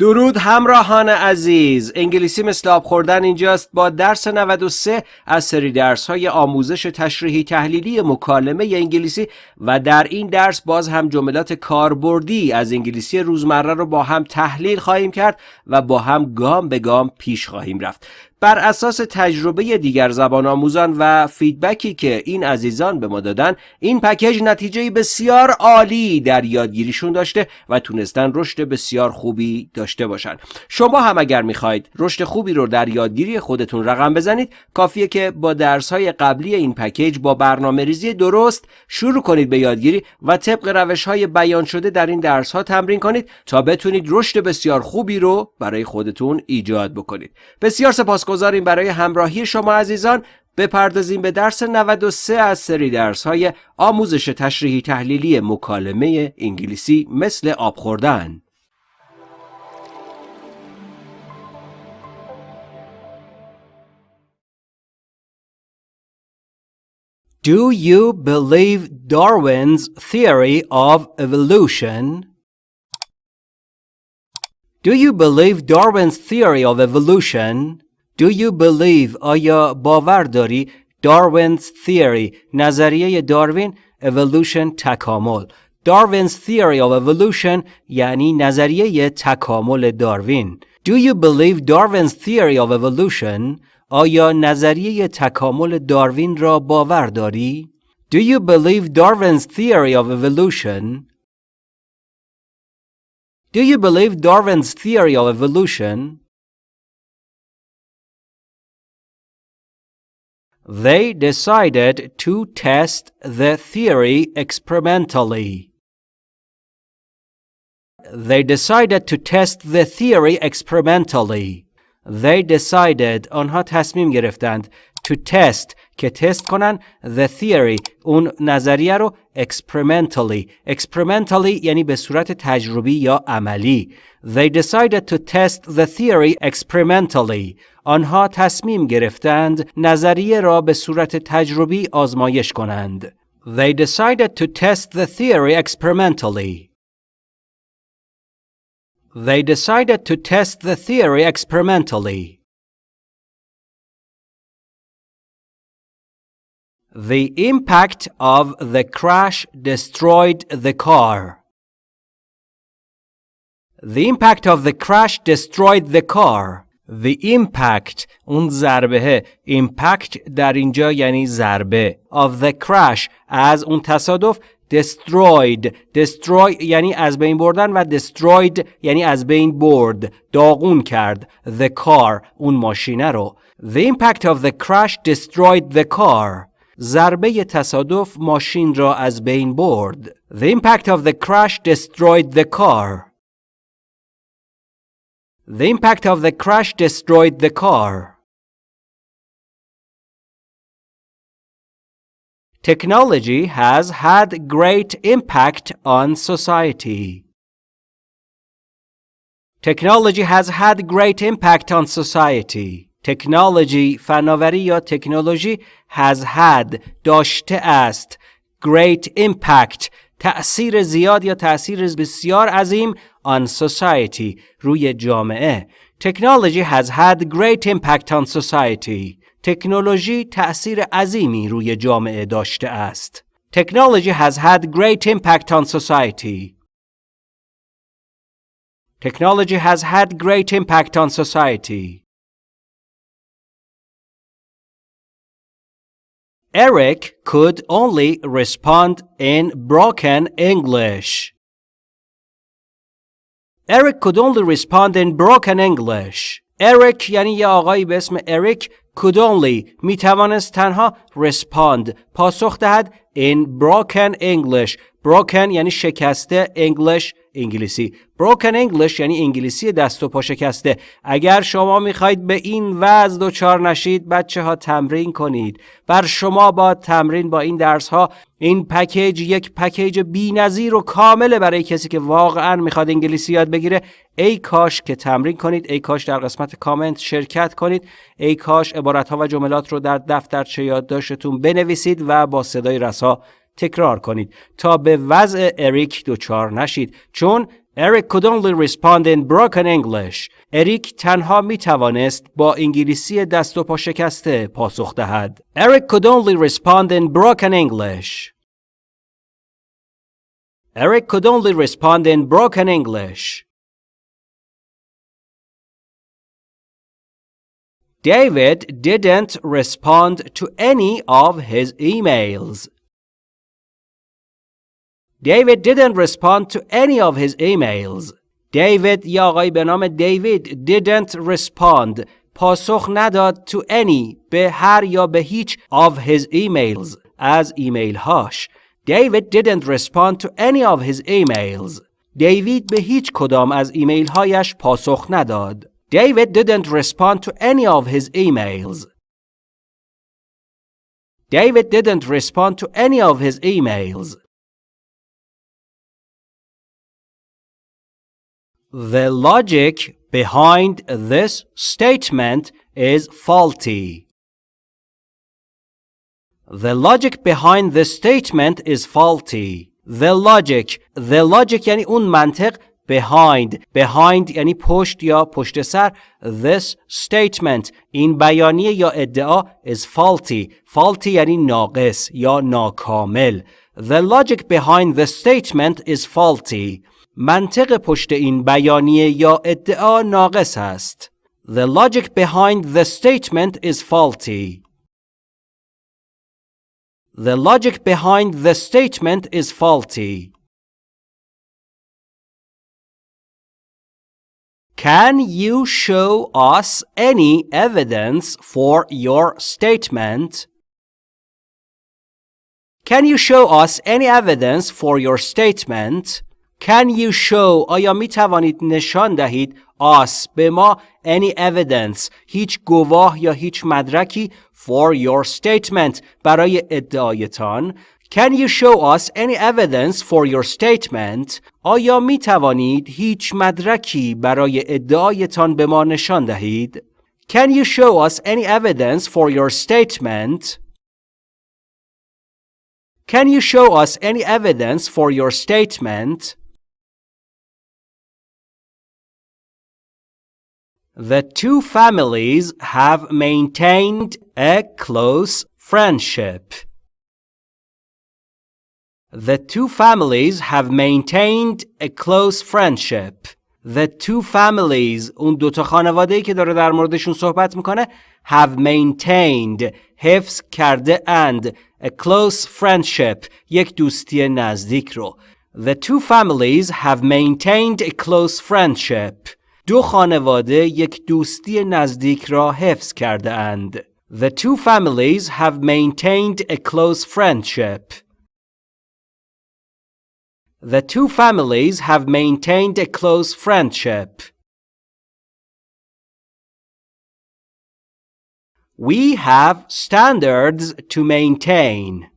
درود همراهان عزیز. انگلیسی مثل آب خوردن اینجاست. با درس 93 از سری درس های آموزش تشریحی تحلیلی مکالمه انگلیسی و در این درس باز هم جملات کاربردی از انگلیسی روزمره رو با هم تحلیل خواهیم کرد و با هم گام به گام پیش خواهیم رفت. بر اساس تجربه دیگر زبان آموزان و فیدبکی که این عزیزان به ما دادن این پکیج نتیجه بسیار عالی در یادگیریشون داشته و تونستن رشد بسیار خوبی داشته باشن. شما هم اگر می‌خواید رشد خوبی رو در یادگیری خودتون رقم بزنید کافیه که با درس های قبلی این پکیج با برنامه ریزی درست شروع کنید به یادگیری و طبق روش های بیان شده در این درس ها تمرین کنید تا بتونید رشد بسیار خوبی رو برای خودتون ایجاد بکنید. بسیار سپاس سپاسگزاریم برای همراهی شما عزیزان بپردازیم به درس 93 از سری درس های آموزش تشریحی تحلیلی مکالمه انگلیسی مثل آب خوردن Do you believe Darwin's theory of evolution? Do you believe Darwin's theory of evolution? Do you believe آیا باور داری Darwin's theory نظریه داروین evolution تکامل Darwin's theory of evolution یعنی نظریه تکامل داروین Do you believe Darwin's theory of evolution آیا نظریه تکامل داروین را باور داری Do you believe Darwin's theory of evolution Do you believe Darwin's theory of evolution They decided to test the theory experimentally. They decided to test the theory experimentally. They decided آنها تصمیم گرفتند to test که تست کنن the theory اون نظریه رو experimentally experimentally یعنی به صورت تجربی یا عملی they decided to test the theory experimentally آنها تصمیم گرفتند نظریه را به صورت تجربی آزمایش کنند they decided to test the theory experimentally they decided to test the theory experimentally The impact of the crash destroyed the car. The impact of the crash destroyed the car. The impact اون ضربه impact در اینجا یعنی ضربه of the crash از اون تصادف destroyed destroy یعنی از بین بردن و destroyed یعنی از بین برد داغون کرد the car اون ماشینه رو The impact of the crash destroyed the car ضربه تصادف ماشین را از بین برد. The impact of the crash destroyed the car. The impact of the crash destroyed the car. Technology has had great impact on society. Technology has had great impact on society. تکنولوژی فناوری یا تکنولوژی has had داشته است great impact تأثیر زیاد یا تأثیر بسیار عظیم on society روی جامعه Technology has had great impact on society تکنولوژی تأثیر عظیمی روی جامعه داشته است Technology has had great impact on society Technology has had great impact on society Eric could only respond in broken English. Eric could only respond in broken English. Eric یعنی یه آقایی به اسم اریک could only می توانست تنها respond. پاسخ دهد in broken English. Broken یعنی شکسته English انگلیسی. Broken English یعنی انگلیسی دست و پا شکسته. اگر شما می‌خواهید به این وضع دچار نشید بچه ها تمرین کنید. بر شما با تمرین با این درس ها این پکیج یک پکیج نظیر و کامله برای کسی که واقعا می‌خواد انگلیسی یاد بگیره. ای کاش که تمرین کنید ای کاش در قسمت کامنت شرکت کنید. ای کاش عبارت ها و جملات رو در دفترچه یادداشتتون بنویسید و با صدای رسا تکرار کنید تا به وضع اریک دچار نشید چون Eric could only respond in broken English. اریک تنها می توانست با انگلیسی دست و پا شکسته پاسخ دهد. Eric could only respond in broken English. Eric could only respond in broken English. David didn't respond to any of his emails. David didn't respond to any of his emails. David یا آقای به نام دیوید didn't respond پاسخ نداد to any به هر یا به هیچ of his emails از ایمیل هاش. David didn't respond to any of his emails. دیوید به هیچ کدام از ایمیل هایش پاسخ نداد. David didn't respond to any of his emails. David didn't respond to any of his emails. The logic behind this statement is faulty. The logic behind this statement is faulty. The logic, the logic yani un mantık behind behind یعنی پشت یا پشت سر this statement این بیانیه یا ادعا is faulty faulty یعنی ناقص یا ناکامل the logic behind the statement is faulty منطق پشت این بیانیه یا ادعا ناقص است the logic behind the statement is faulty the logic behind the statement is faulty Can you show us any evidence for your statement? Can you show us any evidence for your statement? Can you show آیا می توانید نشان دهید us به ما any evidence هیچ گواه یا هیچ مدرکی for your statement برای ادعایتان Can you show us any evidence for your statement? آیا می توانید هیچ مدرکی برای ادعایتان به ما نشان دهید؟ Can you show us any evidence for your statement? Can you show us any evidence for your statement? The two families have maintained a close friendship. The two families have maintained a close friendship. The two families اون دوتا خانواده که داره در موردشون صحبت میکنه have maintained حفظ کرده and a close friendship یک دوستی نزدیک رو The two families have maintained a close friendship. دو خانواده یک دوستی نزدیک را حفظ کرده اند. The two families have maintained a close friendship. The two families have maintained a close friendship. We have standards to maintain.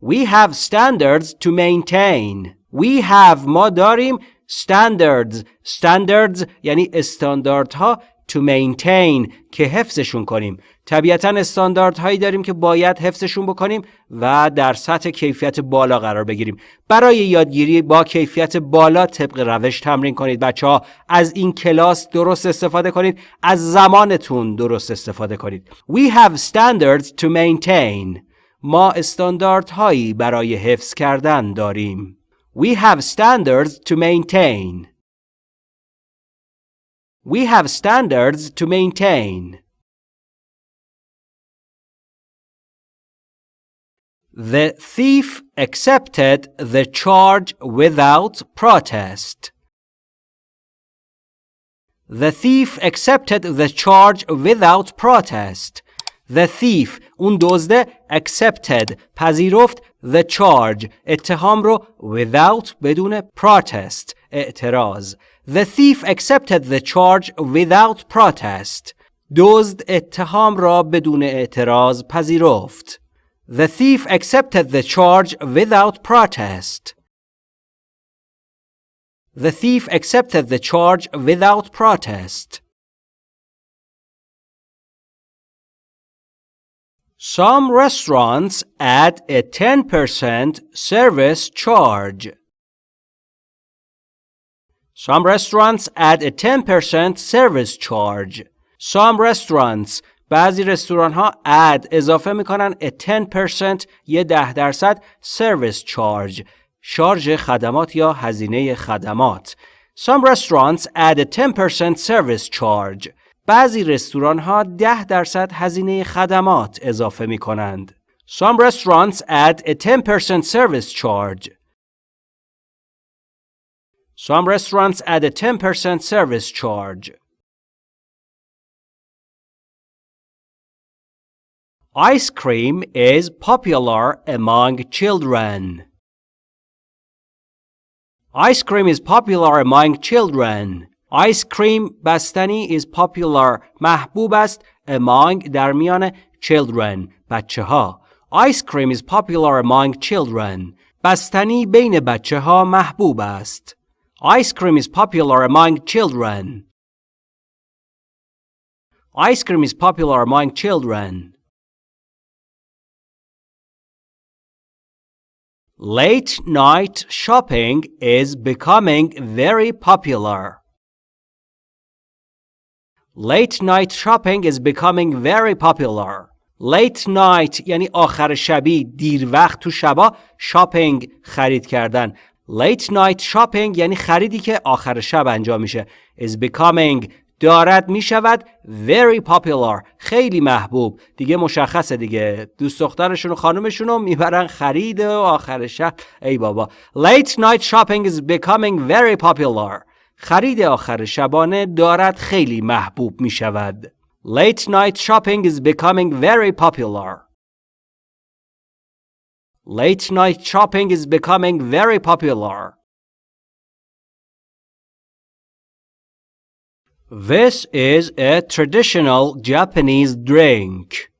We have standards to maintain. We have ما داریم standards. Standards یعنی استانداردها to maintain که حفظشون کنیم. طبیعتا استانداردهایی داریم که باید حفظشون بکنیم و در سطح کیفیت بالا قرار بگیریم. برای یادگیری با کیفیت بالا طبق روش تمرین کنید بچه ها از این کلاس درست استفاده کنید از زمانتون درست استفاده کنید. We have standards to maintain. ما استانداردهایی برای حفظ کردن داریم. We have standards to maintain. We have standards to maintain. The thief accepted the charge without protest. The thief accepted the charge without protest. The thief اون دزده accepted پذیرفت the charge اتهام رو without بدون protest اعتراض The thief accepted the charge without protest. دزد اتهام را بدون اعتراض پذیرفت. The thief accepted the charge without protest. The thief accepted the charge without protest. Some restaurants add a 10% service charge. Some restaurants add a 10% service charge. Some restaurants بعضی رستوران ها add اضافه می‌کنن a 10% یه ده درصد service charge شارژ خدمات یا هزینه خدمات Some restaurants add a 10% service charge بعضی رستوران ها 10 درصد هزینه خدمات اضافه می کنند. Some restaurants add a 10% service charge. Some restaurants add a 10% service charge. Ice cream is popular among children. Ice cream is popular among children. Ice cream بستنی is popular محبوب است among در میان children بچه ها. Ice cream is popular among children. بستنی بین بچه ها محبوب است. Ice cream is popular among children. Ice cream is popular among children. Late night shopping is becoming very popular. Late night shopping is becoming very popular. Late night یعنی آخر شبی دیر وقت تو شبا شاپینگ خرید کردن. Late night shopping یعنی خریدی که آخر شب انجام میشه. is becoming. دارد می شود very popular. خیلی محبوب. دیگه مشخصه دیگه. دوست دخترشون و خانومشون رو می‌برن خرید و آخر شب. ای بابا. Late night shopping is becoming very popular. خرید آخر شبانه دارد خیلی محبوب می شود late night shopping is becoming very popular. late night shopping is becoming very popular This is a traditional Japanese drink.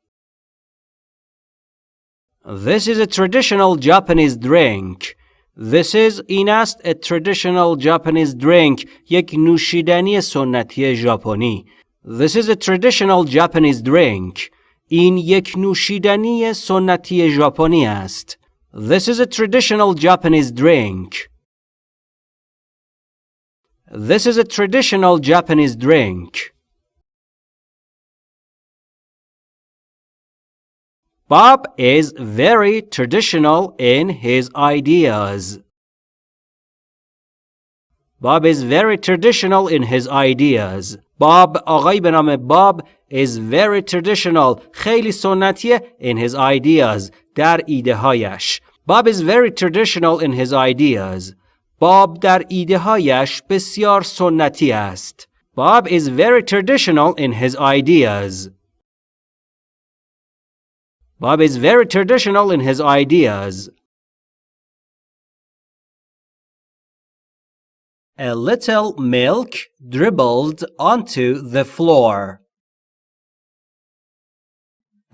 This is a traditional Japanese drink. This is این است a traditional Japanese drink یک نوشیدنی سنتی ژاپنی. This is a traditional Japanese drink. این یک نوشیدنی سنتی ژاپنی است. This is a traditional Japanese drink. This is a traditional Japanese drink. Bob is very traditional in his ideas. Bob is very traditional in his ideas. Bob آقای به نام Bob is very traditional خیلی سنتیه in his ideas در ایده هایش. Bob is very traditional in his ideas. باب در ایده هایش بسیار سنتی است. Bob is very traditional in his ideas. Bob is very traditional in his ideas. A little milk dribbled onto the floor.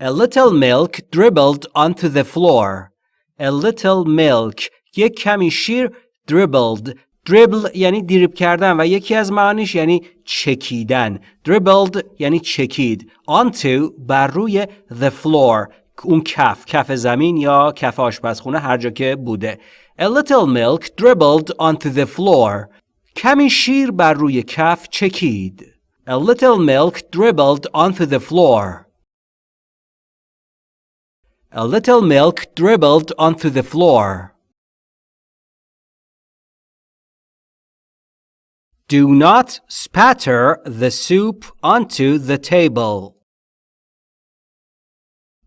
A little milk dribbled onto the floor. A little milk یک کمی شیر dribbled dribble یعنی دریب کردن و یکی از معانیش یعنی چکیدن dribbled یعنی چکید onto بر روی the floor اون کف کف زمین یا کف آشپزخونه هر جا که بوده A little milk dribbled onto the floor کمی شیر بر روی کف چکید A little milk dribbled onto the floor A little milk dribbled onto the floor Do not spatter the soup onto the table.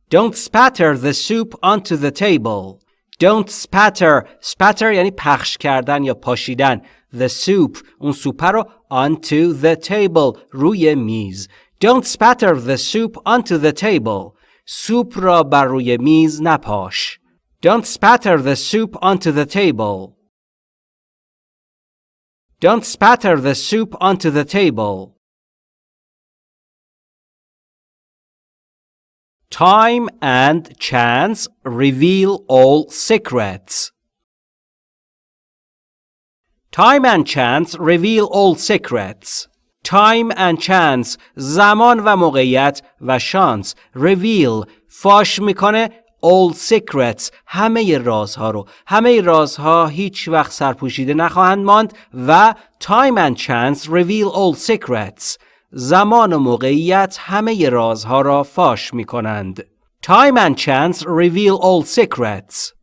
Don't spatter the soup onto the table. Don't spatter. Spatter یعنی پخش کردن یا پاشیدن. The soup. اون سوپ رو onto the table. روی میز. Don't spatter the soup onto the table. سوپ را بر روی میز نپاش. Don't spatter the soup onto the table. Don't spatter the soup onto the table. Time and chance reveal all secrets. Time and chance reveal all secrets. Time and chance زمان و موقعیت و شانس reveal فاش می‌کنه all secrets همه رازها رو همه رازها هیچ وقت سرپوشیده نخواهند ماند و time and chance reveal all secrets زمان و موقعیت همه رازها را فاش می کنند time and chance reveal all secrets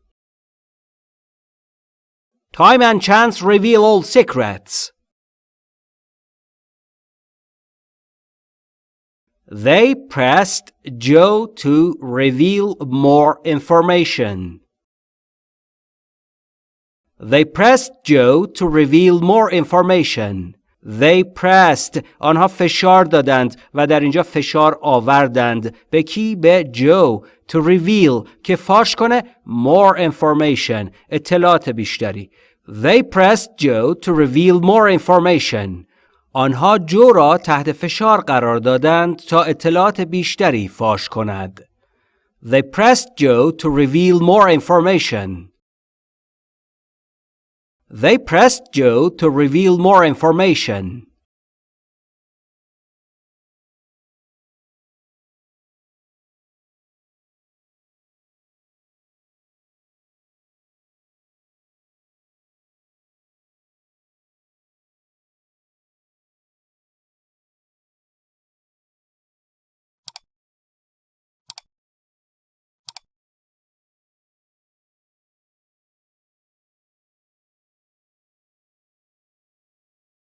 time and chance reveal all secrets They pressed Joe to reveal more information. They pressed Joe to reveal more information. They pressed آنها فشار دادند و در اینجا فشار آوردند به کی به جو to reveal که فاش کنه more information اطلاعات بیشتری They pressed Joe to reveal more information آنها جو را تحت فشار قرار دادند تا اطلاعات بیشتری فاش کند. They pressed Joe to reveal more information. They pressed Joe to reveal more information.